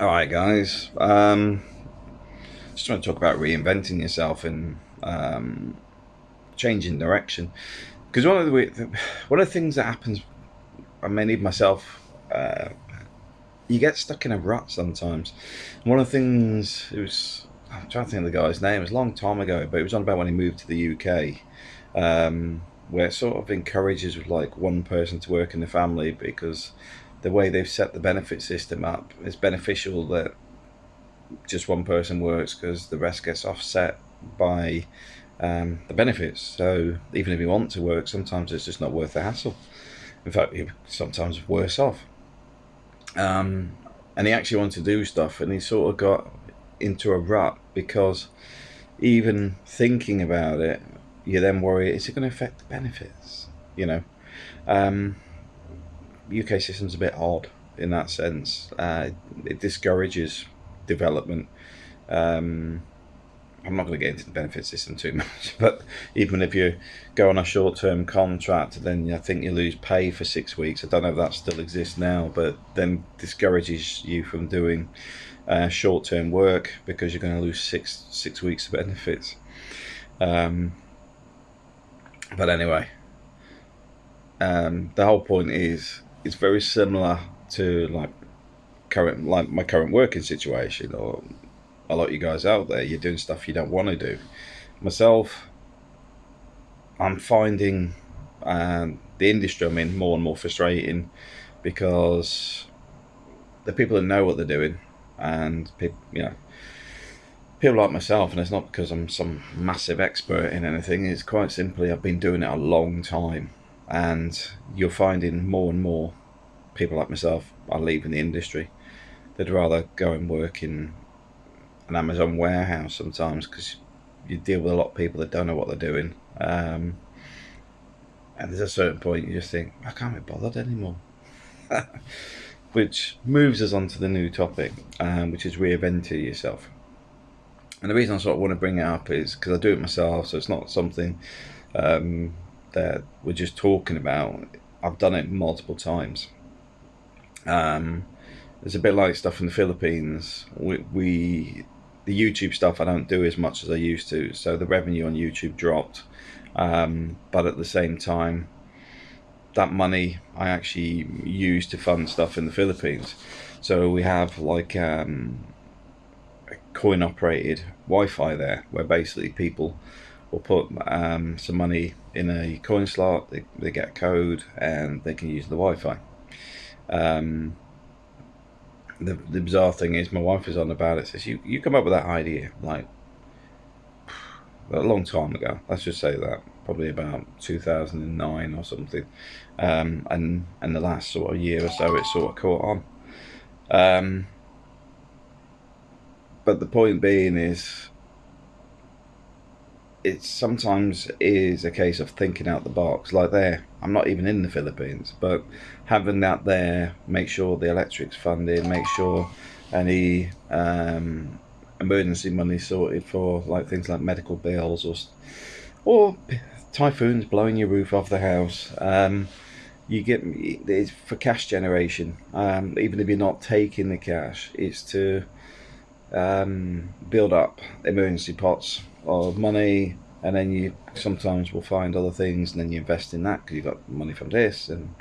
All right, guys. Um, just want to talk about reinventing yourself and um, changing direction. Because one of the one of the things that happens, I may need myself. Uh, you get stuck in a rut sometimes. One of the things it was. I'm trying to think of the guy's name. It was a long time ago, but it was on about when he moved to the UK, um, where it sort of encourages like one person to work in the family because the way they've set the benefit system up is beneficial that just one person works because the rest gets offset by um, the benefits. So even if you want to work, sometimes it's just not worth the hassle. In fact, you're sometimes worse off. Um, and he actually wanted to do stuff, and he sort of got into a rut because even thinking about it, you then worry: is it going to affect the benefits? You know. Um, UK system's a bit odd in that sense. Uh, it discourages development. Um, I'm not going to get into the benefit system too much, but even if you go on a short term contract, then I think you lose pay for six weeks. I don't know if that still exists now, but then discourages you from doing uh, short term work because you're going to lose six six weeks of benefits. Um, but anyway, um, the whole point is it's very similar to like current like my current working situation or a lot of you guys out there you're doing stuff you don't want to do. Myself i'm finding um, the industry i'm in more and more frustrating because the people that know what they're doing and people you know people like myself and it's not because i'm some massive expert in anything it's quite simply i've been doing it a long time and you're finding more and more people like myself are leaving the industry. They'd rather go and work in an Amazon warehouse sometimes because you deal with a lot of people that don't know what they're doing. Um, and there's a certain point you just think, I can't be bothered anymore. which moves us on to the new topic, um, which is reinventing yourself. And the reason I sort of want to bring it up is because I do it myself, so it's not something um, that we're just talking about. I've done it multiple times. Um, it's a bit like stuff in the Philippines. We, we, the YouTube stuff I don't do as much as I used to, so the revenue on YouTube dropped. Um, but at the same time, that money I actually use to fund stuff in the Philippines. So we have like um, a coin operated Wi-Fi there, where basically people will put um, some money in a coin slot, they, they get a code, and they can use the Wi-Fi. Um, the, the bizarre thing is, my wife is on about it. Says you you come up with that idea like a long time ago. Let's just say that probably about 2009 or something. Um, and and the last sort of year or so, it sort of caught on. Um, but the point being is, it sometimes is a case of thinking out the box. Like there, I'm not even in the Philippines, but having that there, make sure the electric's funded, make sure any um, emergency money sorted for like things like medical bills or or typhoons blowing your roof off the house. Um, you get it's for cash generation. Um, even if you're not taking the cash, it's to um, build up emergency pots of money and then you sometimes will find other things and then you invest in that because you've got money from this and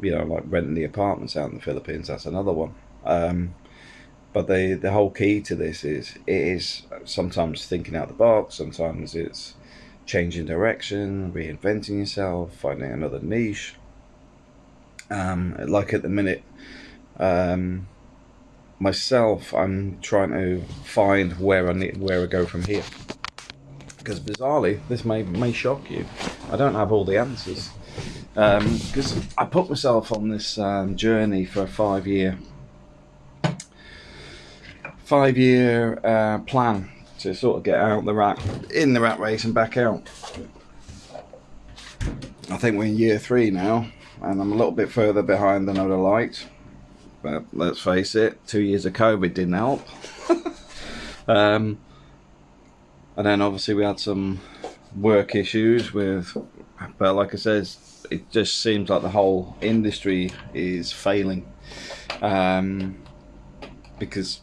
you know like renting the apartments out in the Philippines that's another one. Um, but the the whole key to this is it is sometimes thinking out the box sometimes it's changing direction reinventing yourself finding another niche. Um, like at the minute um, myself I'm trying to find where I need where I go from here because bizarrely, this may may shock you. I don't have all the answers because um, I put myself on this um, journey for a five year five year uh, plan to sort of get out the rat in the rat race and back out. I think we're in year three now, and I'm a little bit further behind than I'd have liked. But let's face it, two years of COVID didn't help. um, and then obviously we had some work issues with but like I said it just seems like the whole industry is failing um, because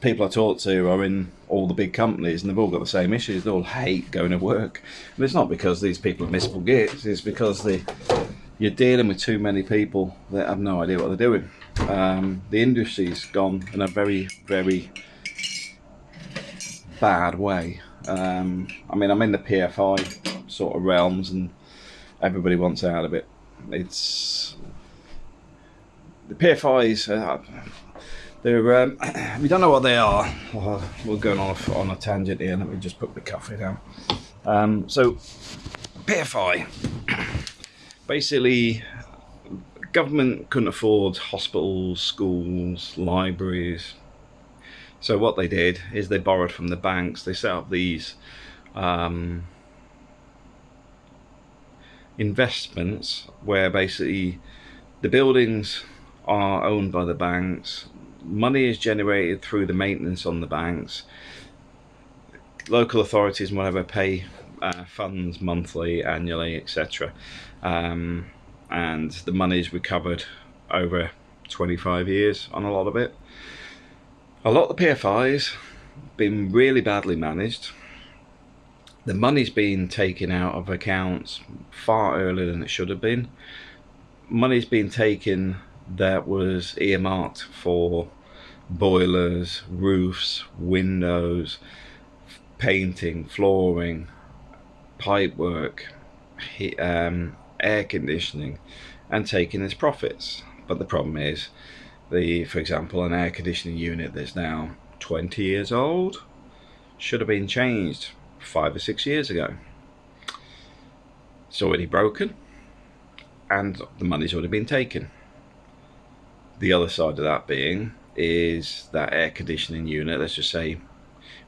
people I talk to are in all the big companies and they've all got the same issues. They all hate going to work. But it's not because these people are miserable gits, it's because they, you're dealing with too many people that have no idea what they're doing. Um, the industry's gone in a very, very bad way. Um, I mean, I'm in the PFI sort of realms and everybody wants out of it. It's the PFIs. Uh, they're um, we don't know what they are. we're going off on a tangent here. Let me just put the coffee down. Um, so PFI, basically, government couldn't afford hospitals, schools, libraries. So what they did is they borrowed from the banks. They set up these um, investments where basically the buildings are owned by the banks money is generated through the maintenance on the banks. Local authorities and whatever pay uh, funds monthly, annually, etc. Um, and the money is recovered over 25 years on a lot of it. A lot of the PFIs been really badly managed. The money's been taken out of accounts far earlier than it should have been. Money's been taken that was earmarked for boilers, roofs, windows, painting, flooring, pipe work, um, air conditioning, and taking its profits. But the problem is, the for example, an air conditioning unit that's now 20 years old should have been changed five or six years ago. It's already broken, and the money's already been taken. The other side of that being is that air conditioning unit, let's just say,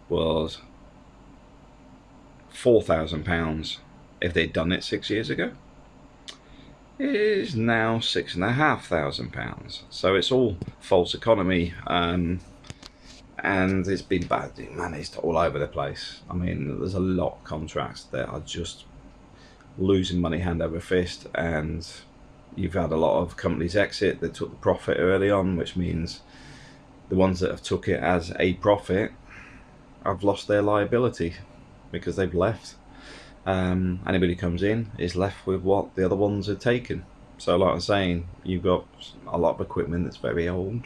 was £4,000 if they'd done it six years ago. Is now six and a half thousand pounds. So it's all false economy um, and it's been badly managed all over the place. I mean, there's a lot of contracts that are just losing money hand over fist and you've had a lot of companies exit that took the profit early on, which means the ones that have took it as a profit have lost their liability because they've left. Um, anybody comes in is left with what the other ones have taken. So, like I'm saying, you've got a lot of equipment that's very old.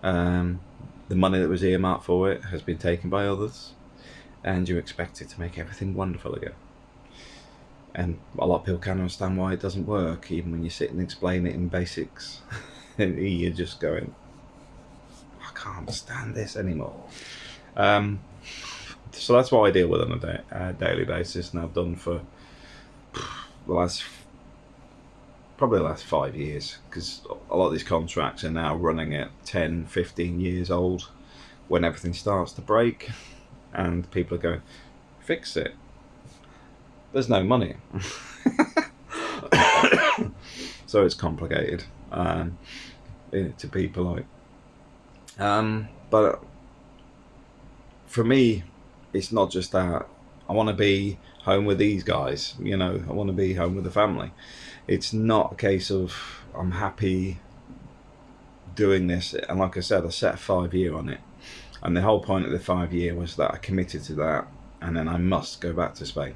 Um, the money that was earmarked for it has been taken by others, and you expect it to make everything wonderful again. And a lot of people can't understand why it doesn't work, even when you sit and explain it in basics. and you're just going, I can't stand this anymore. Um, so that's what I deal with on a day, uh, daily basis, and I've done for the last probably the last five years because a lot of these contracts are now running at 10, 15 years old when everything starts to break, and people are going, fix it. There's no money. so it's complicated um, to people like um, but for me, it's not just that. I want to be home with these guys. You know, I want to be home with the family. It's not a case of I'm happy doing this. And like I said, I set a five year on it. And the whole point of the five year was that I committed to that, and then I must go back to Spain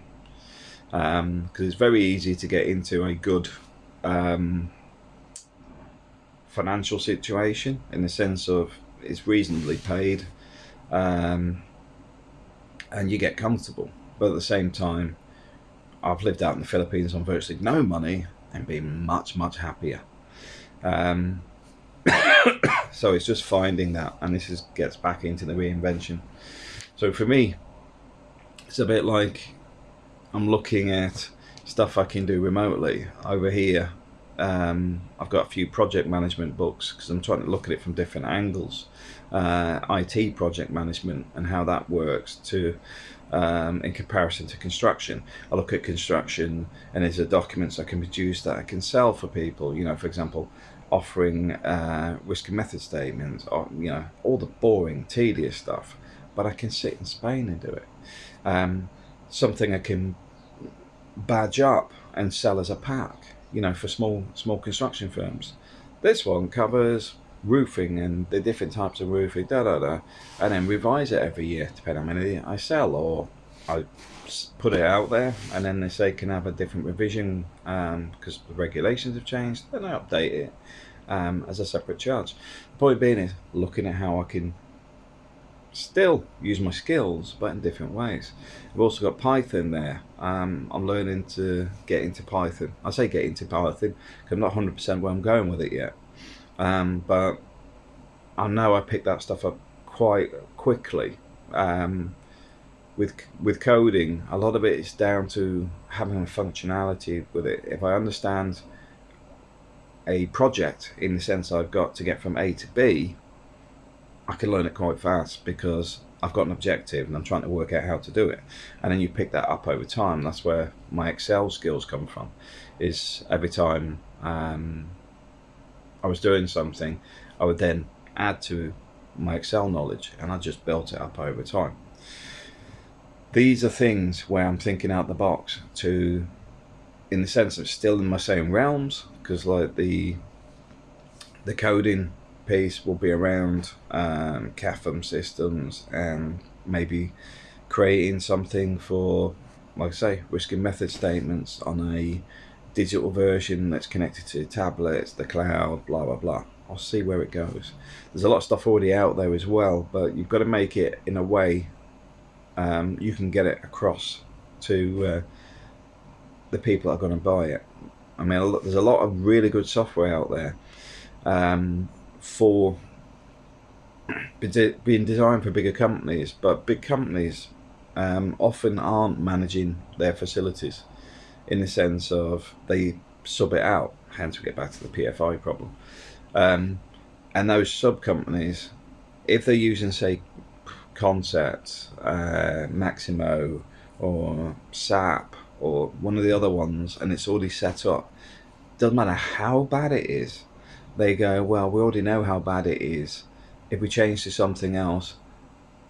because um, it's very easy to get into a good um, financial situation in the sense of it's reasonably paid, um, and you get comfortable. But at the same time, I've lived out in the Philippines on virtually no money and been much much happier. Um, so it's just finding that, and this is gets back into the reinvention. So for me, it's a bit like I'm looking at stuff I can do remotely over here um, I've got a few project management books because I'm trying to look at it from different angles. Uh, IT project management and how that works to um, in comparison to construction. I look at construction and there's a documents I can produce that I can sell for people. You know, for example, offering uh, risk and method statements, or, you know, all the boring, tedious stuff. But I can sit in Spain and do it. Um, something I can badge up and sell as a pack you know, for small small construction firms. This one covers roofing and the different types of roofing, da da da, and then revise it every year depending on how many I sell or I put it out there, and then they say can have a different revision because um, the regulations have changed. Then I update it um, as a separate charge. The point being is looking at how I can still use my skills, but in different ways. I've also got Python there. Um, I'm learning to get into Python. I say get into Python because I'm not 100% where I'm going with it yet. Um, but I know I picked that stuff up quite quickly. Um, with with coding, a lot of it is down to having a functionality with it. If I understand a project in the sense I've got to get from A to B, I can learn it quite fast because I've got an objective and I'm trying to work out how to do it. And then you pick that up over time. That's where my Excel skills come from. Is every time um, I was doing something, I would then add to my Excel knowledge and I just built it up over time. These are things where I'm thinking out the box to, in the sense of still in my same realms, because like the the coding piece will be around um, CAFM systems and maybe creating something for, like I say, risk and method statements on a digital version that's connected to tablets, the cloud, blah, blah, blah. I'll see where it goes. There's a lot of stuff already out there as well, but you've got to make it in a way um, you can get it across to uh, the people that are going to buy it. I mean, there's a lot of really good software out there. Um, for being designed for bigger companies, but big companies um, often aren't managing their facilities in the sense of they sub it out. Hence, we get back to the PFI problem. Um, and those sub companies, if they're using, say, Concept, uh, Maximo, or SAP, or one of the other ones, and it's already set up, doesn't matter how bad it is, they go, well, we already know how bad it is. If we change to something else,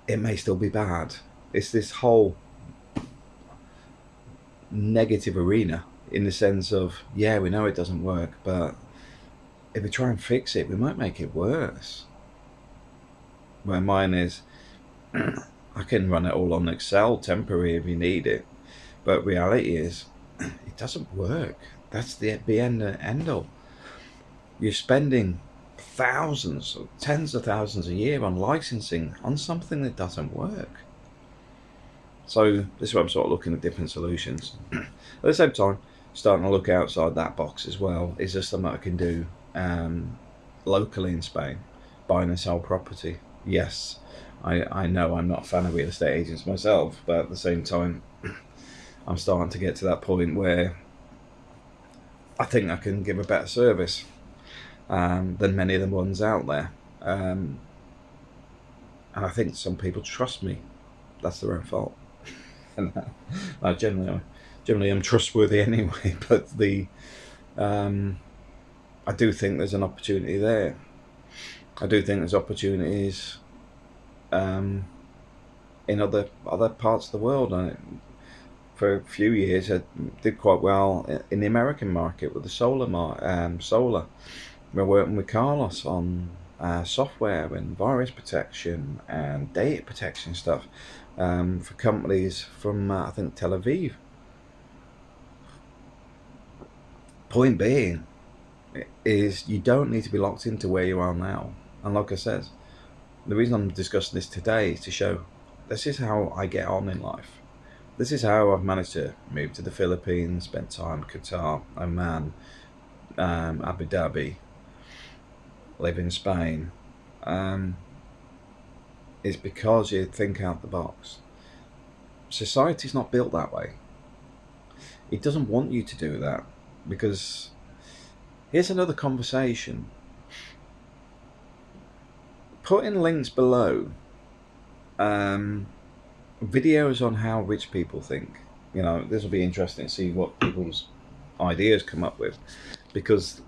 it may still be bad. It's this whole negative arena in the sense of, yeah, we know it doesn't work, but if we try and fix it, we might make it worse. Where mine is, I can run it all on Excel temporary if you need it, but reality is, it doesn't work. That's the, the end, end all you're spending thousands, or tens of thousands a year on licensing on something that doesn't work. So this is why I'm sort of looking at different solutions. at the same time, starting to look outside that box as well. Is there something I can do um, locally in Spain, buying and sell property? Yes, I, I know I'm not a fan of real estate agents myself, but at the same time, I'm starting to get to that point where I think I can give a better service um, than many of the ones out there. Um, and I think some people trust me. That's their own fault. and I generally, generally am trustworthy anyway. But the, um, I do think there's an opportunity there. I do think there's opportunities um, in other other parts of the world. I, for a few years, I did quite well in the American market with the solar mar- um, solar we're working with Carlos on uh, software and virus protection and data protection stuff um, for companies from uh, I think Tel Aviv. Point being is you don't need to be locked into where you are now. And like I said, the reason I'm discussing this today is to show this is how I get on in life. This is how I've managed to move to the Philippines, spend time in Qatar, Oman, um, Abu Dhabi, live in Spain um, is because you think out the box. Society's not built that way. It doesn't want you to do that because here's another conversation. Put in links below um, videos on how rich people think. You know, this will be interesting to see what people's ideas come up with because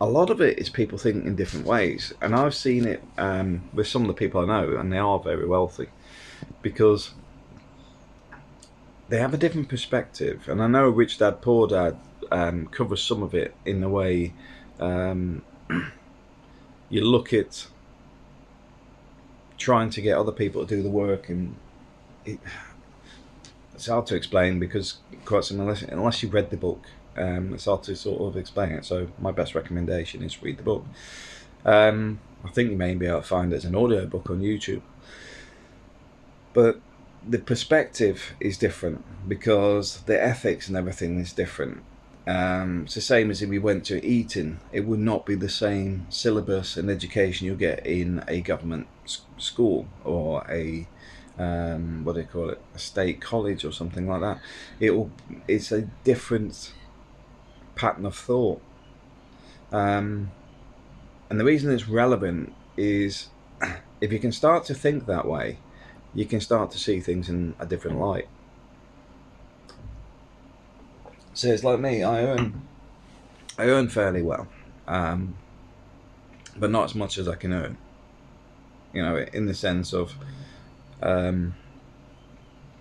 a lot of it is people thinking in different ways, and I've seen it um, with some of the people I know, and they are very wealthy because they have a different perspective. And I know Rich Dad Poor Dad um, covers some of it in the way um, you look at trying to get other people to do the work, and it, it's hard to explain because quite simply, unless, unless you've read the book, um, it's hard to sort of explain it. So my best recommendation is read the book. Um, I think you may be able to find it as an audio book on YouTube. But the perspective is different because the ethics and everything is different. Um, it's the same as if we went to Eton, it would not be the same syllabus and education you get in a government school or a um, what do you call it, a state college or something like that. It will, it's a different pattern of thought. Um, and the reason it's relevant is if you can start to think that way, you can start to see things in a different light. So it's like me, I earn, I earn fairly well, um, but not as much as I can earn. You know, in the sense of, um,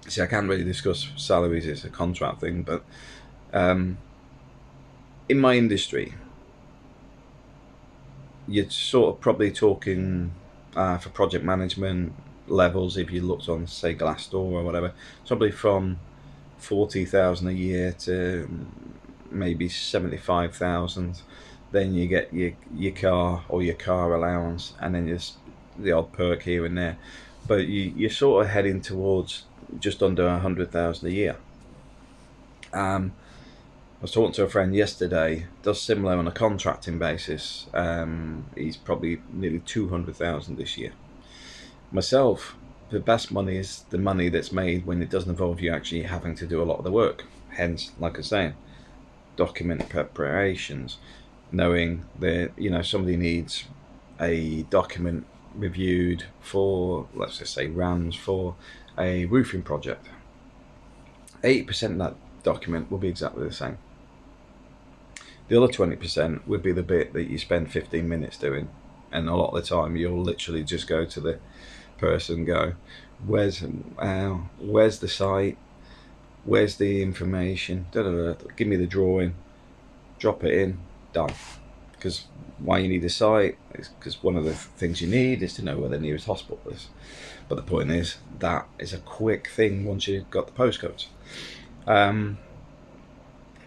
see, I can't really discuss salaries; it's a contract thing. But um, in my industry, you're sort of probably talking uh, for project management levels. If you looked on, say, Glassdoor or whatever, probably from forty thousand a year to maybe seventy five thousand. Then you get your your car or your car allowance, and then just the odd perk here and there. But you you're sort of heading towards just under a hundred thousand a year. Um, I was talking to a friend yesterday, does similar on a contracting basis. Um, he's probably nearly 200,000 this year. Myself, the best money is the money that's made when it doesn't involve you actually having to do a lot of the work. Hence, like I was saying, document preparations, knowing that, you know, somebody needs a document reviewed for, let's just say, RAMs for a roofing project. 80% of that document will be exactly the same. The other 20% would be the bit that you spend 15 minutes doing. And a lot of the time, you'll literally just go to the person, go, where's, uh, where's the site? Where's the information? Da, da, da, give me the drawing. Drop it in. Done. Because why you need a site is because one of the things you need is to know where the nearest hospital is. But the point is, that is a quick thing once you've got the postcodes. Um,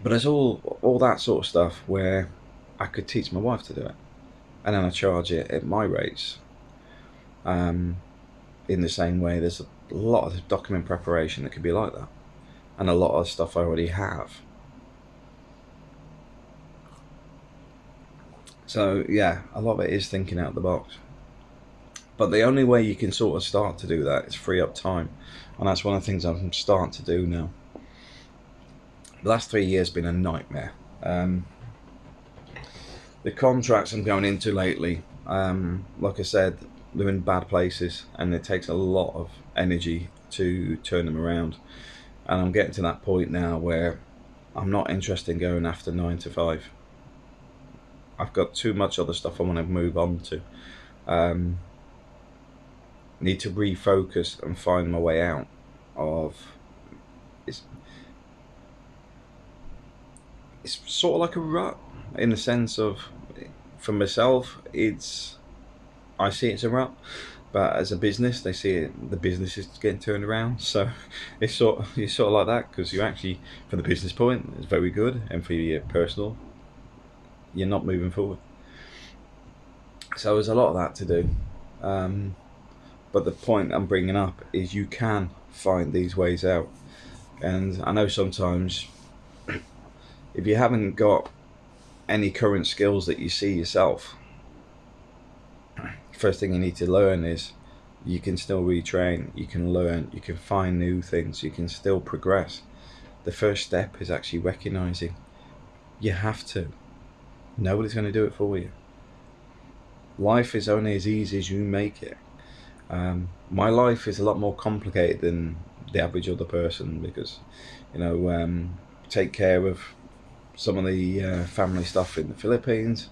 but there's all all that sort of stuff where I could teach my wife to do it, and then I charge it at my rates. Um, in the same way, there's a lot of document preparation that could be like that, and a lot of stuff I already have. So yeah, a lot of it is thinking out the box. But the only way you can sort of start to do that is free up time, and that's one of the things I'm starting to do now the last three years been a nightmare. Um, the contracts I'm going into lately, um, like I said, they're in bad places and it takes a lot of energy to turn them around. And I'm getting to that point now where I'm not interested in going after nine to five. I've got too much other stuff I want to move on to. Um, need to refocus and find my way out of it's sort of like a rut in the sense of for myself it's I see it as a rut but as a business they see it the business is getting turned around. So it's sort of, it's sort of like that because you actually from the business point it's very good and for your personal you're not moving forward. So there's a lot of that to do. Um, but the point I'm bringing up is you can find these ways out. And I know sometimes if you haven't got any current skills that you see yourself, first thing you need to learn is you can still retrain, you can learn, you can find new things, you can still progress. The first step is actually recognizing you have to. Nobody's going to do it for you. Life is only as easy as you make it. Um, my life is a lot more complicated than the average other person because, you know, um, take care of some of the uh, family stuff in the Philippines.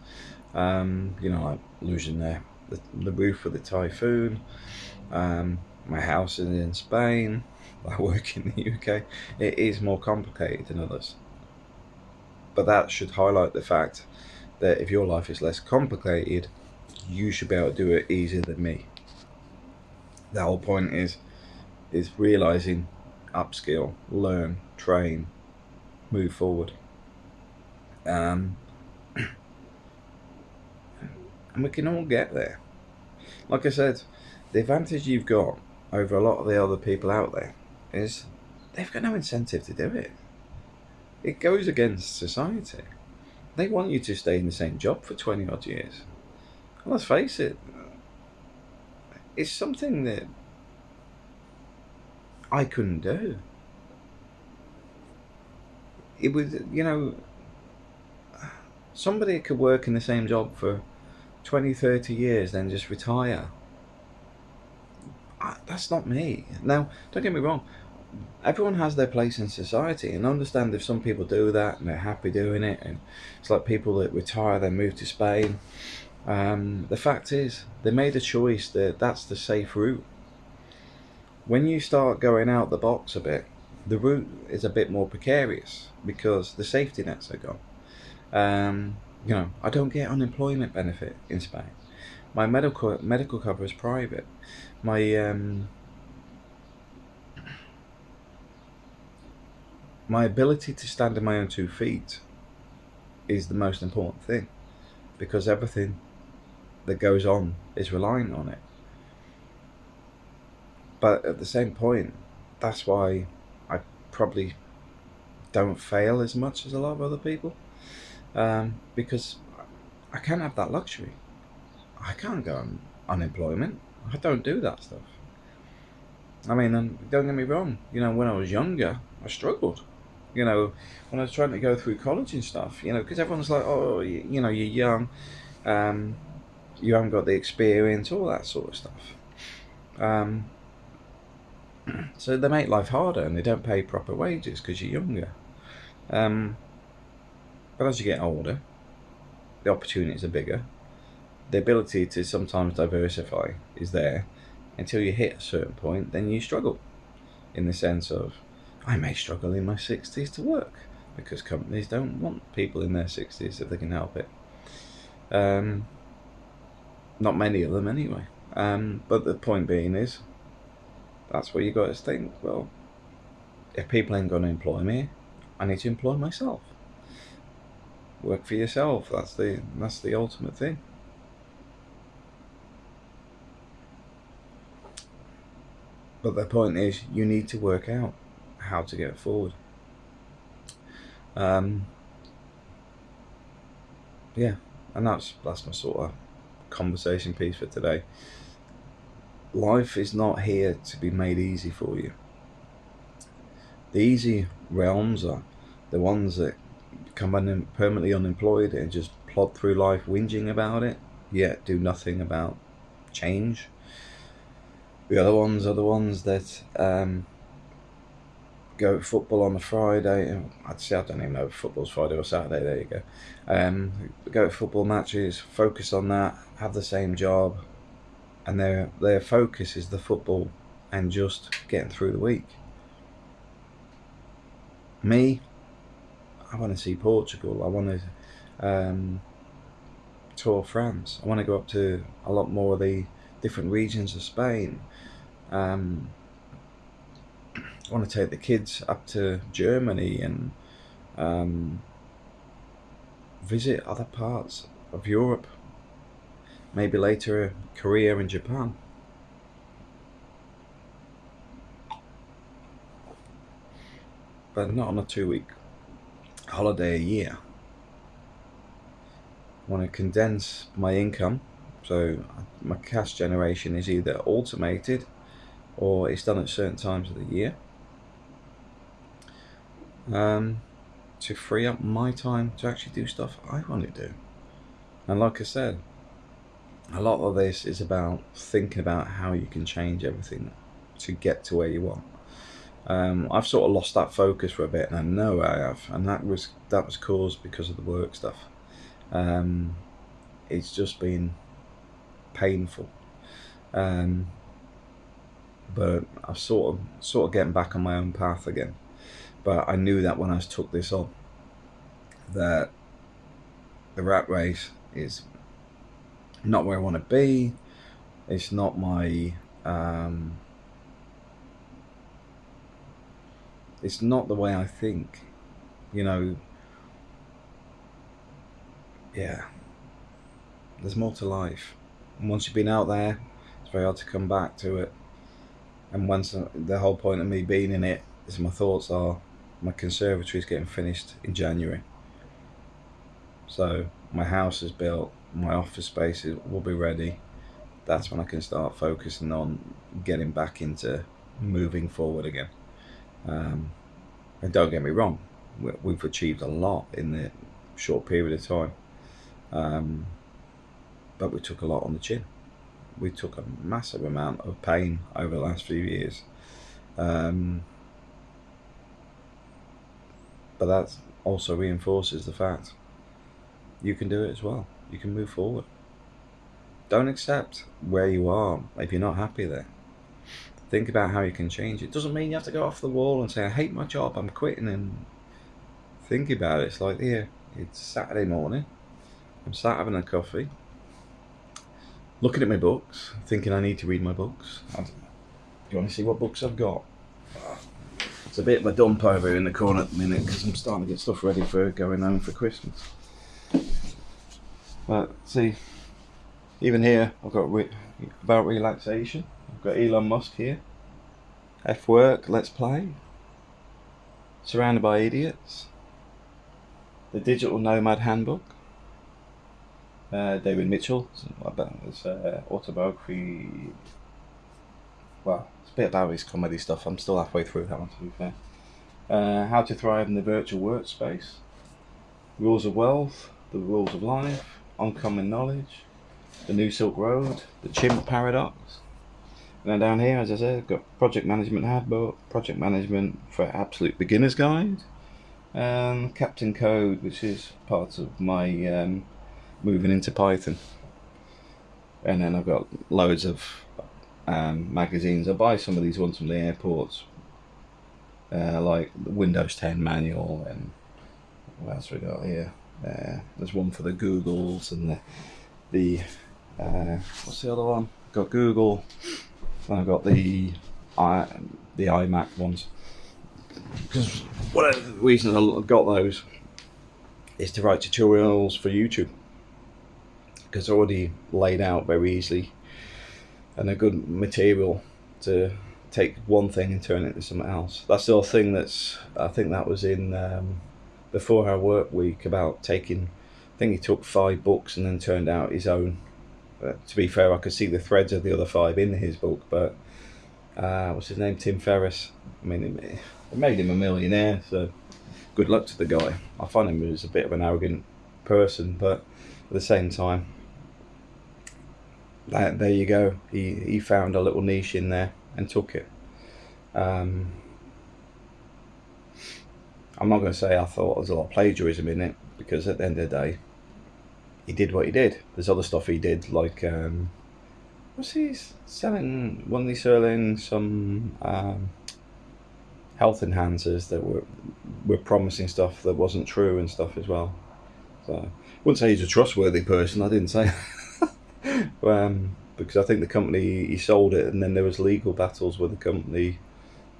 Um, you know, like losing the, the, the roof with the typhoon. Um, my house is in Spain. I work in the UK. It is more complicated than others. But that should highlight the fact that if your life is less complicated, you should be able to do it easier than me. The whole point is is realizing upskill, learn, train, move forward. Um, and we can all get there. Like I said, the advantage you've got over a lot of the other people out there is they've got no incentive to do it. It goes against society. They want you to stay in the same job for 20 odd years. Let's face it, it's something that I couldn't do. It was, you know, somebody could work in the same job for 20, 30 years, then just retire. I, that's not me. Now, don't get me wrong, everyone has their place in society and understand if some people do that and they're happy doing it and it's like people that retire then move to Spain um, the fact is they made a choice that that's the safe route when you start going out the box a bit the route is a bit more precarious because the safety nets are gone um, you know I don't get unemployment benefit in Spain my medical medical cover is private. My um, my ability to stand on my own two feet is the most important thing because everything that goes on is reliant on it. But at the same point, that's why I probably don't fail as much as a lot of other people um, because I can't have that luxury. I can't go on unemployment. I don't do that stuff. I mean, don't get me wrong. You know, when I was younger, I struggled you know, when I was trying to go through college and stuff, you know, because everyone's like, oh, you, you, know, you're young, um, you haven't got the experience, all that sort of stuff. Um, so they make life harder and they don't pay proper wages because you're younger. Um, but as you get older, the opportunities are bigger. The ability to sometimes diversify is there until you hit a certain point, then you struggle in the sense of I may struggle in my 60s to work because companies don't want people in their 60s if they can help it. Um, not many of them anyway. Um, but the point being is, that's where you got to think. Well, if people ain't going to employ me, I need to employ myself. Work for yourself. That's the that's the ultimate thing. But the point is, you need to work out how to get forward. Um, yeah, and that's that's my sort of conversation piece for today. Life is not here to be made easy for you. The easy realms are the ones that become un- permanently unemployed and just plod through life whinging about it, yet do nothing about change. The other ones are the ones that um, go football on a Friday. I'd say I don't even know if football's Friday or Saturday. There you go. Um, go to football matches, focus on that, have the same job, and their their focus is the football and just getting through the week. Me, I want to see Portugal. I want to um, tour France. I want to go up to a lot more of the different regions of Spain. Um, I want to take the kids up to Germany and um, visit other parts of Europe. Maybe later Korea and Japan. But not on a two week holiday a year. I want to condense my income so my cash generation is either automated or it's done at certain times of the year um, to free up my time to actually do stuff I want to do. And like I said, a lot of this is about thinking about how you can change everything to get to where you want. Um, I've sort of lost that focus for a bit, and I know I have, and that was that was caused because of the work stuff. Um, it's just been painful, um, but I'm sort of sort of getting back on my own path again. But I knew that when I took this on, that the rat race is not where I want to be. It's not my. Um, it's not the way I think. You know. Yeah. There's more to life. And once you've been out there, it's very hard to come back to it. And once the whole point of me being in it is my thoughts are my conservatory is getting finished in January. So my house is built, my office space will be ready. That's when I can start focusing on getting back into moving forward again. Um, and don't get me wrong, we've achieved a lot in the short period of time. Um, but we took a lot on the chin. We took a massive amount of pain over the last few years. Um, but that also reinforces the fact you can do it as well. You can move forward. Don't accept where you are if you're not happy there. Think about how you can change it. Doesn't mean you have to go off the wall and say, I hate my job, I'm quitting. And think about it. It's like, here, it's Saturday morning. I'm sat having a coffee, looking at my books, thinking I need to read my books. Do you want to see what books I've got? It's a bit of a dump over in the corner at the minute because I'm starting to get stuff ready for going home for Christmas. But see, even here I've got re about relaxation. I've got Elon Musk here. F work, let's play. Surrounded by idiots. The Digital Nomad Handbook. Uh, David Mitchell, his uh, autobiography well, it's a bit about his comedy stuff. I'm still halfway through that one, to be fair. Uh, how to thrive in the virtual workspace, rules of wealth, the rules of life, uncommon knowledge, the new Silk Road, the chimp paradox. And then down here, as I said, I've got project management handbook, project management for absolute beginners guide, and Captain Code, which is part of my um, moving into Python. And then I've got loads of um, magazines. I buy some of these ones from the airports, uh, like the Windows 10 manual and what else we got here? Uh, there's one for the Googles and the the uh, what's the other one? Got Google. And I've got the i the iMac ones. Because one of the reasons I got those is to write tutorials for YouTube. Because already laid out very easily and a good material to take one thing and turn it into something else. That's the thing that's, I think that was in um, the Four Hour Work Week about taking, I think he took five books and then turned out his own. To be fair, I could see the threads of the other five in his book, but uh, what's his name? Tim Ferriss. I mean, it made him a millionaire, so good luck to the guy. I find him as a bit of an arrogant person, but at the same time, that, there you go. He, he found a little niche in there and took it. Um, I'm not going to say I thought there was a lot of plagiarism in it because at the end of the day, he did what he did. There's other stuff he did, like um, was he selling? Wasn't he selling some um, health enhancers that were were promising stuff that wasn't true and stuff as well? So I wouldn't say he's a trustworthy person. I didn't say. um, because I think the company he sold it, and then there was legal battles with the company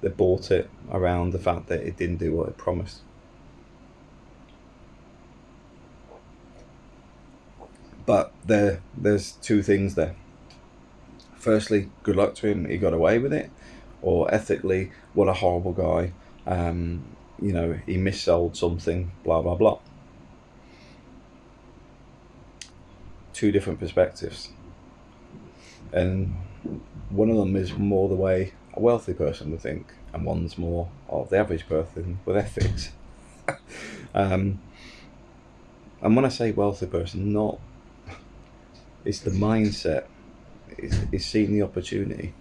that bought it around the fact that it didn't do what it promised. But there, there's two things there. Firstly, good luck to him; he got away with it. Or ethically, what a horrible guy. Um, you know, he missold something. Blah blah blah. Two different perspectives and one of them is more the way a wealthy person would think, and one's more of the average person with ethics. um, and when I say wealthy person, not it's the mindset, it's, it's seeing the opportunity.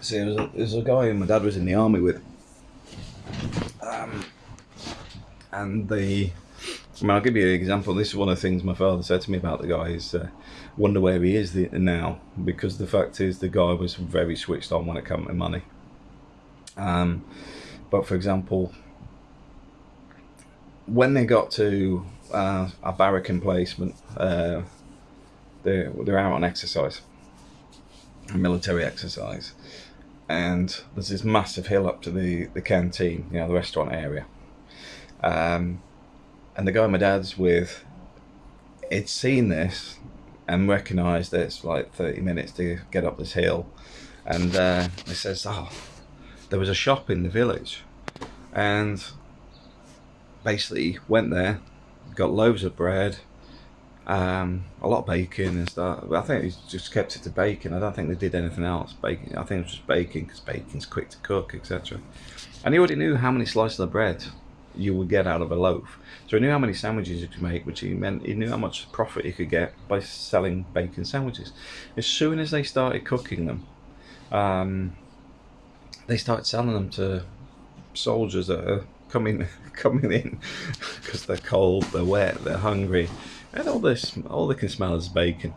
See, there's a, there's a guy my dad was in the army with, um, and the I mean, I'll give you an example. This is one of the things my father said to me about the guy is uh, wonder where he is the, now because the fact is the guy was very switched on when it came to money. Um, but for example, when they got to uh, a barrack emplacement, uh, they're, they're out on exercise, military exercise. And there's this massive hill up to the, the canteen, you know, the restaurant area. Um, and the guy my dad's with, had seen this and recognised that it's like 30 minutes to get up this hill. And uh, he says, oh, there was a shop in the village. And basically went there, got loaves of bread, um, a lot of bacon and stuff. I think he just kept it to bacon. I don't think they did anything else. Bacon. I think it was just bacon because bacon's quick to cook, etc. And he already knew how many slices of bread you would get out of a loaf. So he knew how many sandwiches you could make, which he meant he knew how much profit he could get by selling bacon sandwiches. As soon as they started cooking them, um, they started selling them to soldiers that are coming coming in because they're cold, they're wet, they're hungry, and all this all they can smell is bacon.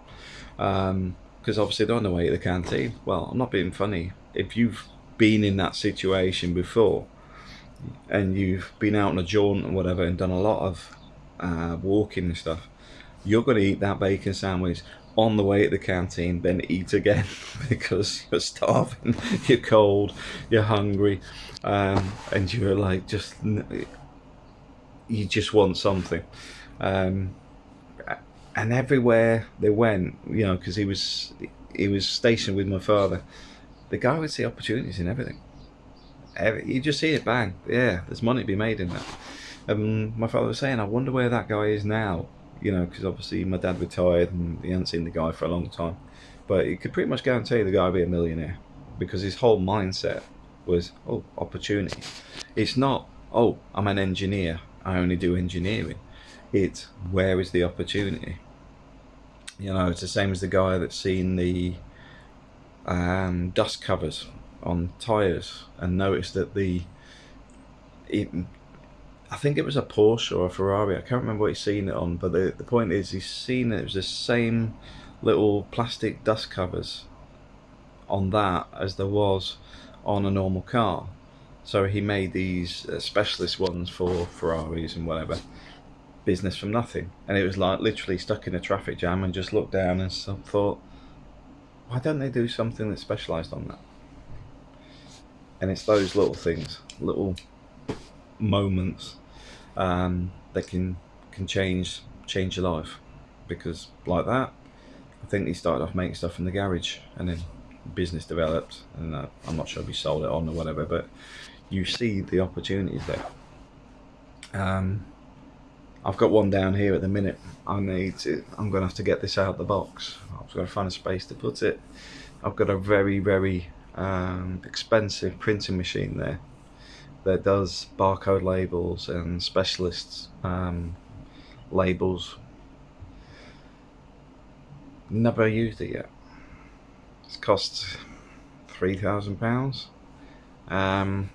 Because um, obviously they're on the way to the canteen. Well, I'm not being funny. If you've been in that situation before, and you've been out on a jaunt or whatever and done a lot of uh, walking and stuff, you're going to eat that bacon sandwich on the way to the canteen, then eat again because you're starving, you're cold, you're hungry, um, and you're like just you just want something. Um, and everywhere they went, you know, because he was he was stationed with my father, the guy would see opportunities in everything. Every, you just see it, bang, yeah, there's money to be made in that. Um, my father was saying, I wonder where that guy is now, you know, because obviously my dad retired and he hadn't seen the guy for a long time. But he could pretty much guarantee the guy would be a millionaire because his whole mindset was, oh, opportunity. It's not, oh, I'm an engineer, I only do engineering. It's where is the opportunity? You know, it's the same as the guy that's seen the um, dust covers on tyres and noticed that the it, I think it was a Porsche or a Ferrari. I can't remember what he's seen it on, but the, the point is he's seen it was the same little plastic dust covers on that as there was on a normal car. So he made these uh, specialist ones for Ferraris and whatever. Business from nothing. And it was like literally stuck in a traffic jam and just looked down and thought, why don't they do something that's specialised on that? And it's those little things, little moments um, that can can change change your life. Because like that, I think he started off making stuff in the garage and then business developed. And uh, I'm not sure if he sold it on or whatever but you see the opportunities there. Um, I've got one down here at the minute. I need to I'm gonna have to get this out of the box. I've got to find a space to put it. I've got a very very um, expensive printing machine there that does barcode labels and specialist um, labels never used it yet it's cost three thousand pounds, um,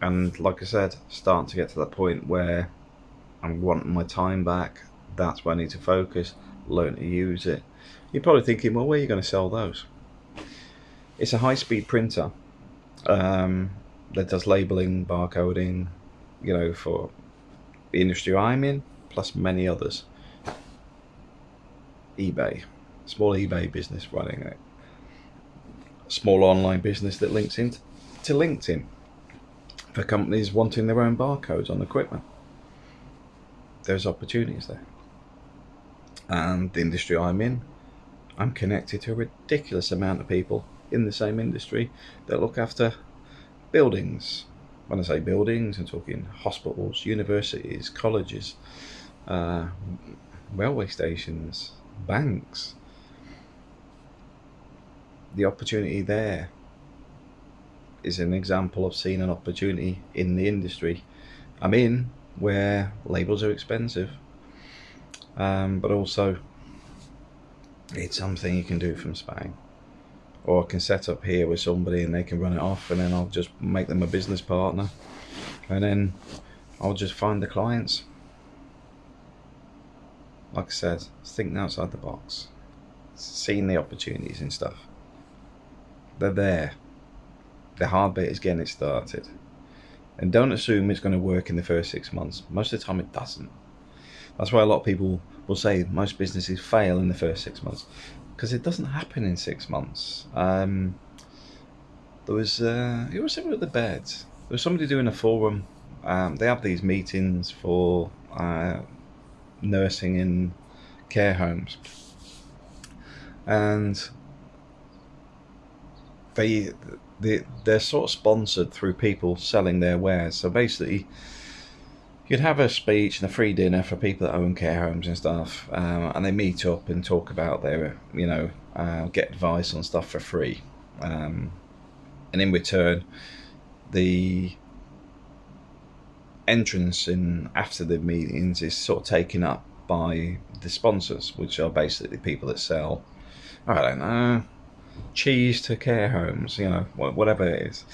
and like I said, starting to get to that point where I'm wanting my time back. That's where I need to focus, learn to use it. You're probably thinking, well, where are you going to sell those? It's a high-speed printer um, that does labeling, barcoding, you know, for the industry I'm in, plus many others. eBay, small eBay business running it small online business that links into to LinkedIn for companies wanting their own barcodes on equipment. There's opportunities there. And the industry I'm in, I'm connected to a ridiculous amount of people in the same industry that look after buildings. When I say buildings, I'm talking hospitals, universities, colleges, uh, railway stations, banks, the opportunity there is an example of seeing an opportunity in the industry. I'm in where labels are expensive um, but also it's something you can do from Spain or I can set up here with somebody and they can run it off and then I'll just make them a business partner and then I'll just find the clients like I said thinking outside the box seeing the opportunities and stuff they're there. The hard bit is getting it started. And don't assume it's going to work in the first six months. Most of the time, it doesn't. That's why a lot of people will say most businesses fail in the first six months because it doesn't happen in six months. Um, there was uh, it was similar with the beds. There was somebody doing a forum. Um, they have these meetings for uh, nursing in care homes, and they they they're sort of sponsored through people selling their wares. So basically, you'd have a speech and a free dinner for people that own care homes and stuff, um, and they meet up and talk about their you know uh, get advice on stuff for free, um, and in return, the entrance in after the meetings is sort of taken up by the sponsors, which are basically people that sell, I don't know, cheese to care homes, you know, whatever it is.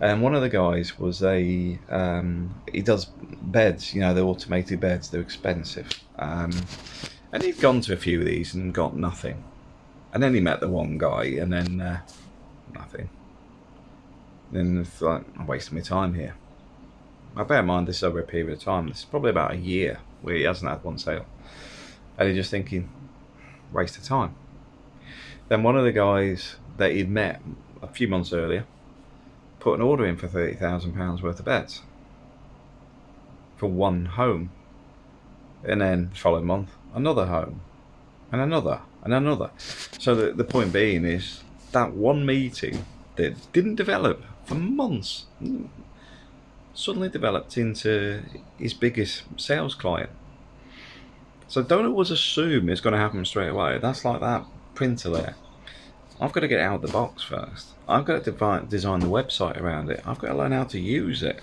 And one of the guys was a um, he does beds, you know, the automated beds. They're expensive, um, and he'd gone to a few of these and got nothing. And then he met the one guy, and then uh, nothing. Then it's like I'm wasting my time here. I bear in mind this is over a period of time. This is probably about a year where he hasn't had one sale, and he's just thinking, waste of time. Then one of the guys that he'd met a few months earlier put an order in for £30,000 worth of beds for one home. And then the following month, another home, and another, and another. So the, the point being is that one meeting that didn't develop for months suddenly developed into his biggest sales client. So don't always assume it's going to happen straight away. That's like that printer there. I've got to get out of the box first. I've got to design the website around it. I've got to learn how to use it.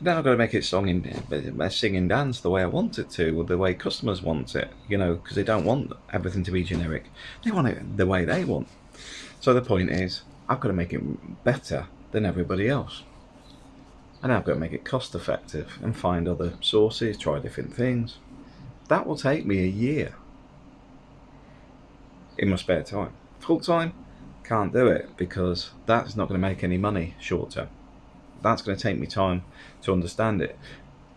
Then I've got to make it song and sing and dance the way I want it to, or the way customers want it. You know, because they don't want everything to be generic. They want it the way they want. So the point is, I've got to make it better than everybody else. And I've got to make it cost effective and find other sources, try different things. That will take me a year in my spare time. Full time, can't do it because that's not going to make any money short term. That's going to take me time to understand it.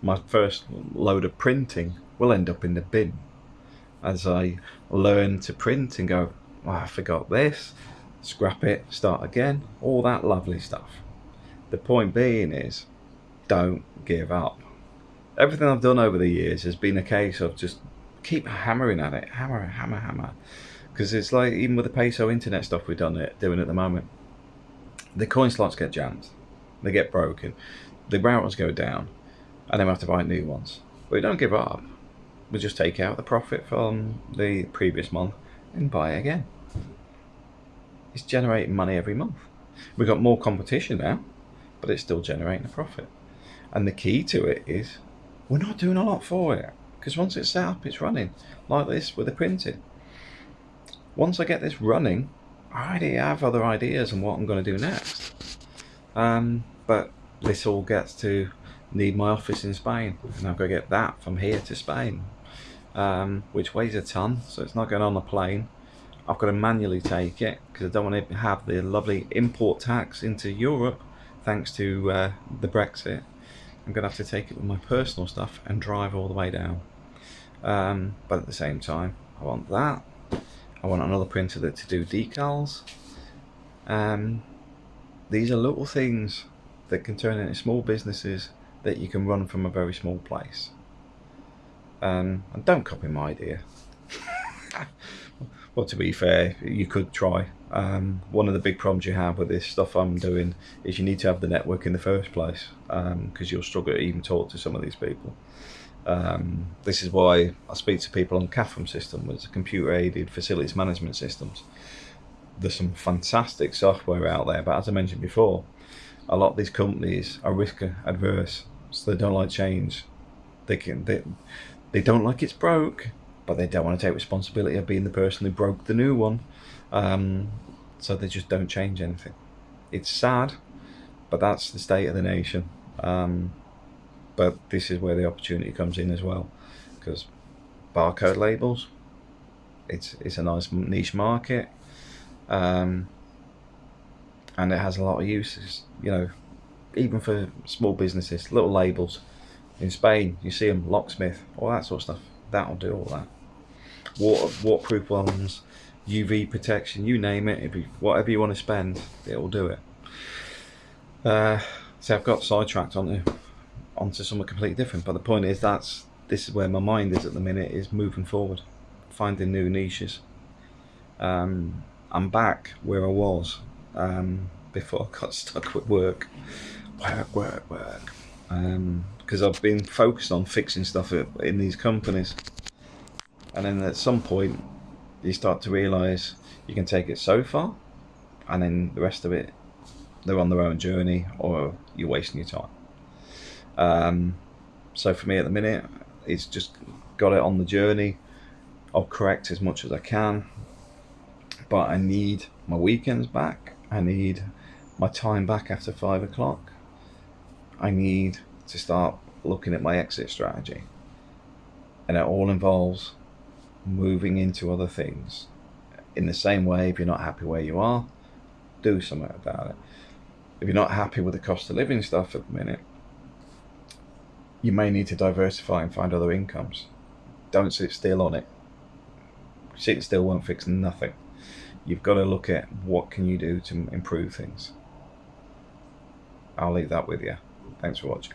My first load of printing will end up in the bin as I learn to print and go, oh, I forgot this, scrap it, start again, all that lovely stuff. The point being is, don't give up. Everything I've done over the years has been a case of just keep hammering at it, hammer, hammer, hammer because it's like even with the peso internet stuff we've done it doing at the moment the coin slots get jammed. They get broken. The routers go down. And then we have to buy new ones. But we don't give up. We just take out the profit from the previous month and buy again. It's generating money every month. We've got more competition now but it's still generating a profit. And the key to it is we're not doing a lot for it. Because once it's set up it's running. Like this with the printing once I get this running, I already have other ideas on what I'm going to do next. Um, but this all gets to need my office in Spain, and I've got to get that from here to Spain, um, which weighs a ton, so it's not going on the plane. I've got to manually take it because I don't want to have the lovely import tax into Europe thanks to uh, the Brexit. I'm going to have to take it with my personal stuff and drive all the way down. Um, but at the same time, I want that I want another printer that to do decals. Um, these are little things that can turn into small businesses that you can run from a very small place. Um, and don't copy my idea. well, to be fair, you could try. Um, one of the big problems you have with this stuff I'm doing is you need to have the network in the first place because um, you'll struggle to even talk to some of these people. Um, this is why I speak to people on CAFM system, which is computer-aided facilities management systems. There's some fantastic software out there, but as I mentioned before, a lot of these companies are risk adverse, so they don't like change. They can they they don't like it's broke, but they don't want to take responsibility of being the person who broke the new one. Um, so they just don't change anything. It's sad, but that's the state of the nation. Um, but this is where the opportunity comes in as well because barcode labels it's it's a nice niche market um, and it has a lot of uses you know even for small businesses, little labels. In Spain, you see them locksmith, all that sort of stuff. That'll do all that. Water, waterproof ones, UV protection, you name it. You, whatever you want to spend, it'll do it. Uh, so I've got sidetracked onto onto something completely different. But the point is that's this is where my mind is at the minute is moving forward, finding new niches. Um, I'm back where I was um, before I got stuck with work, work, work, work. Because um, I've been focused on fixing stuff in these companies, and then at some point you start to realise you can take it so far, and then the rest of it they're on their own journey, or you're wasting your time. Um, so for me at the minute, it's just got it on the journey. I'll correct as much as I can, but I need my weekends back. I need my time back after five o'clock. I need to start looking at my exit strategy. And it all involves moving into other things. In the same way, if you're not happy where you are, do something about it. If you're not happy with the cost of living stuff at the minute, you may need to diversify and find other incomes. Don't sit still on it. Sitting still won't fix nothing. You've got to look at what can you do to improve things. I'll leave that with you. Thanks for watching.